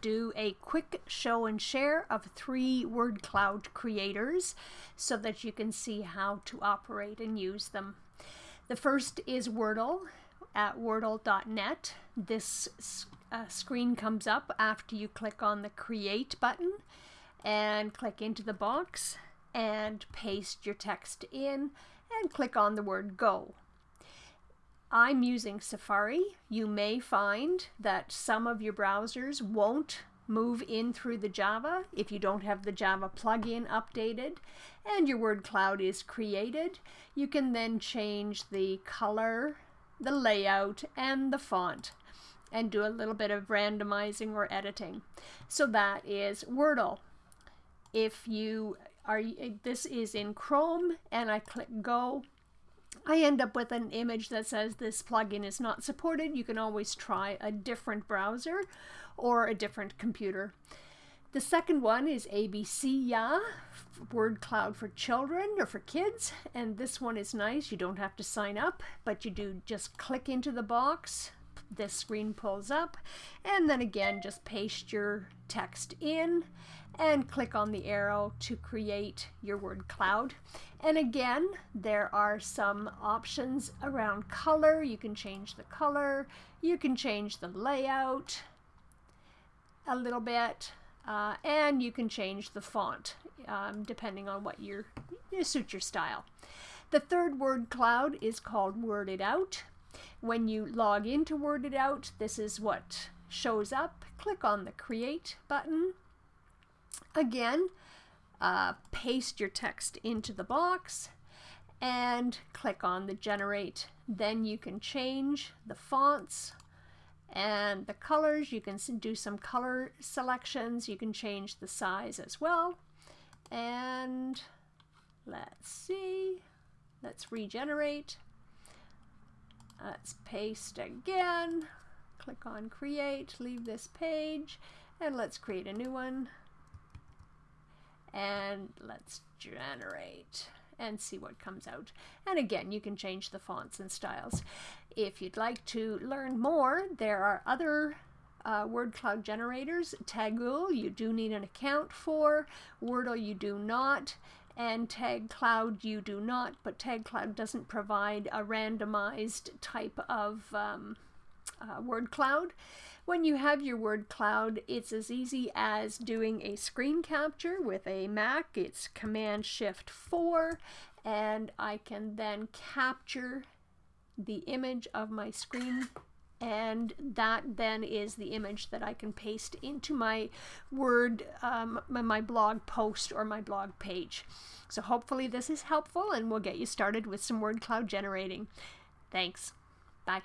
do a quick show and share of three word cloud creators so that you can see how to operate and use them. The first is Wordle at wordle.net. This uh, screen comes up after you click on the create button and click into the box and paste your text in and click on the word go. I'm using Safari. You may find that some of your browsers won't move in through the Java if you don't have the Java plugin updated and your word cloud is created. You can then change the color, the layout, and the font and do a little bit of randomizing or editing. So that is Wordle. If you are, this is in Chrome and I click go, I end up with an image that says this plugin is not supported. You can always try a different browser or a different computer. The second one is ABC Word Cloud for children or for kids. And this one is nice. You don't have to sign up, but you do just click into the box. This screen pulls up. And then again, just paste your text in and click on the arrow to create your word cloud. And again, there are some options around color. You can change the color, you can change the layout a little bit, uh, and you can change the font um, depending on what your, you suit your style. The third word cloud is called Word It Out. When you log into Word It Out, this is what shows up. Click on the Create button Again, uh, paste your text into the box and click on the generate. Then you can change the fonts and the colors. You can do some color selections. You can change the size as well. And let's see. Let's regenerate. Let's paste again. Click on create, leave this page, and let's create a new one and let's generate and see what comes out. And again, you can change the fonts and styles. If you'd like to learn more, there are other uh, word cloud generators. Tagul, you do need an account for. Wordle, you do not. And Tag Cloud, you do not, but Tag Cloud doesn't provide a randomized type of um, uh, word cloud. When you have your word cloud, it's as easy as doing a screen capture with a Mac. It's Command Shift 4 and I can then capture the image of my screen and that then is the image that I can paste into my Word, um, my blog post or my blog page. So hopefully this is helpful and we'll get you started with some word cloud generating. Thanks. Bye.